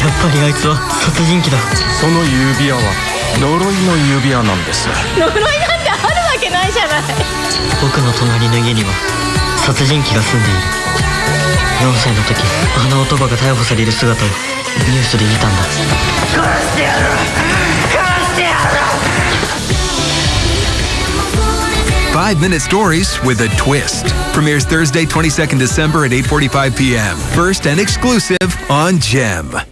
やっぱりあいつは殺人鬼だ。その指輪は呪いの指輪なんです呪いなんてあるわけないじゃない。僕の隣の家には殺人鬼が住んでいる。4歳の時あの男が逮捕される姿をニュースで見たんだ。殺してやる。殺してやる。Five Minute Stories with a Twist premieres Thursday, 22nd December at 8:45 p.m. First and exclusive on Gem.